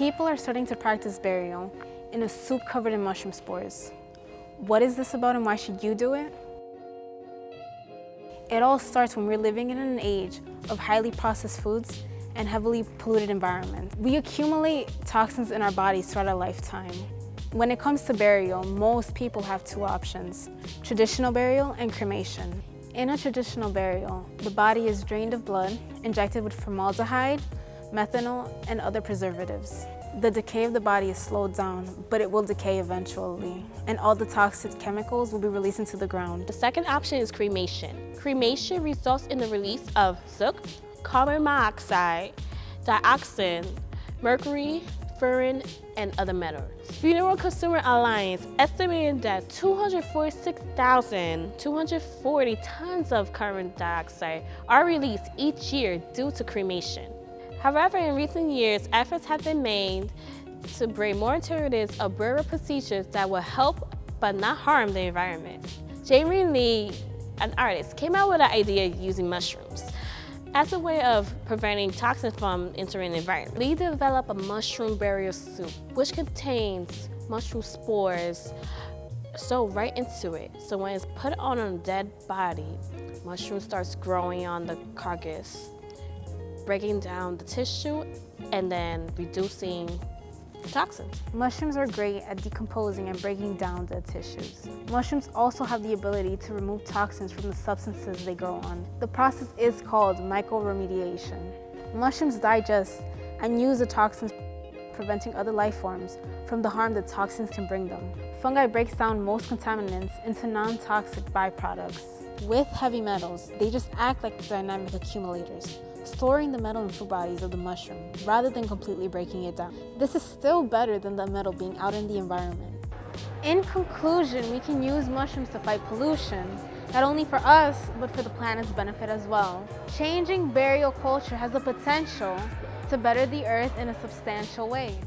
People are starting to practice burial in a suit covered in mushroom spores. What is this about and why should you do it? It all starts when we're living in an age of highly processed foods and heavily polluted environments. We accumulate toxins in our bodies throughout our lifetime. When it comes to burial, most people have two options, traditional burial and cremation. In a traditional burial, the body is drained of blood, injected with formaldehyde, methanol, and other preservatives. The decay of the body is slowed down, but it will decay eventually, and all the toxic chemicals will be released into the ground. The second option is cremation. Cremation results in the release of soot, carbon monoxide, dioxin, mercury, furan, and other metals. Funeral Consumer Alliance estimated that 246,240 tons of carbon dioxide are released each year due to cremation. However, in recent years, efforts have been made to bring more alternatives of procedures that will help but not harm the environment. Jae Rhim Lee, an artist, came out with an idea using mushrooms as a way of preventing toxins from entering the environment. Lee developed a mushroom burial suit, which contains mushroom spores so right into it. So when it's put on a dead body, mushroom starts growing on the carcass, breaking down the tissue and then reducing the toxins. Mushrooms are great at decomposing and breaking down the tissues. Mushrooms also have the ability to remove toxins from the substances they grow on. The process is called mycoremediation. Mushrooms digest and use the toxins preventing other life forms from the harm that toxins can bring them. Fungi breaks down most contaminants into non-toxic byproducts. With heavy metals, they just act like dynamic accumulators storing the metal in fruit bodies of the mushroom rather than completely breaking it down. This is still better than the metal being out in the environment. In conclusion, we can use mushrooms to fight pollution, not only for us, but for the planet's benefit as well. Changing burial culture has the potential to better the earth in a substantial way.